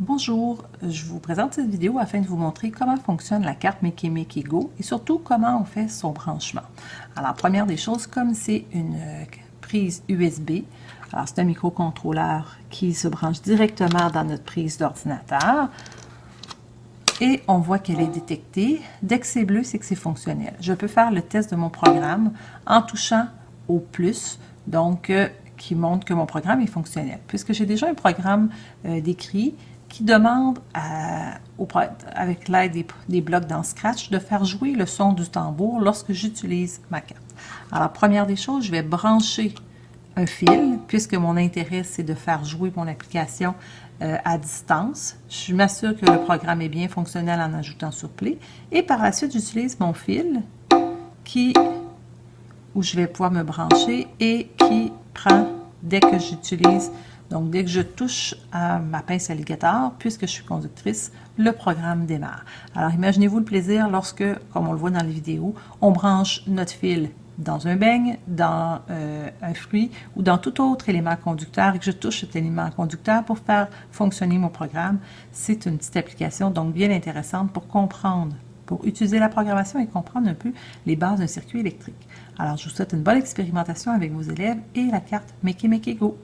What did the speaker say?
Bonjour, je vous présente cette vidéo afin de vous montrer comment fonctionne la carte Make Go et surtout comment on fait son branchement. Alors, première des choses, comme c'est une prise USB, alors c'est un microcontrôleur qui se branche directement dans notre prise d'ordinateur et on voit qu'elle est détectée. Dès que c'est bleu, c'est que c'est fonctionnel. Je peux faire le test de mon programme en touchant au plus, donc euh, qui montre que mon programme est fonctionnel. Puisque j'ai déjà un programme euh, décrit, qui demande avec l'aide des, blocs dans Scratch de faire jouer le son du tambour lorsque j'utilise ma carte. Alors, première des choses, je vais brancher un fil, puisque mon intérêt, c'est de faire jouer mon application euh, à distance. Je m'assure que le programme est bien fonctionnel en ajoutant sur Play. Et par la suite, j'utilise mon fil qui, où je vais pouvoir me brancher et qui prend, dès que j'utilise donc, dès que je touche à ma pince alligator, puisque je suis conductrice, le programme démarre. Alors, imaginez-vous le plaisir lorsque, comme on le voit dans les vidéos, on branche notre fil dans un beigne, dans euh, un fruit ou dans tout autre élément conducteur et que je touche cet élément conducteur pour faire fonctionner mon programme. C'est une petite application donc bien intéressante pour comprendre, pour utiliser la programmation et comprendre un peu les bases d'un circuit électrique. Alors, je vous souhaite une bonne expérimentation avec vos élèves et la carte Make Make Go.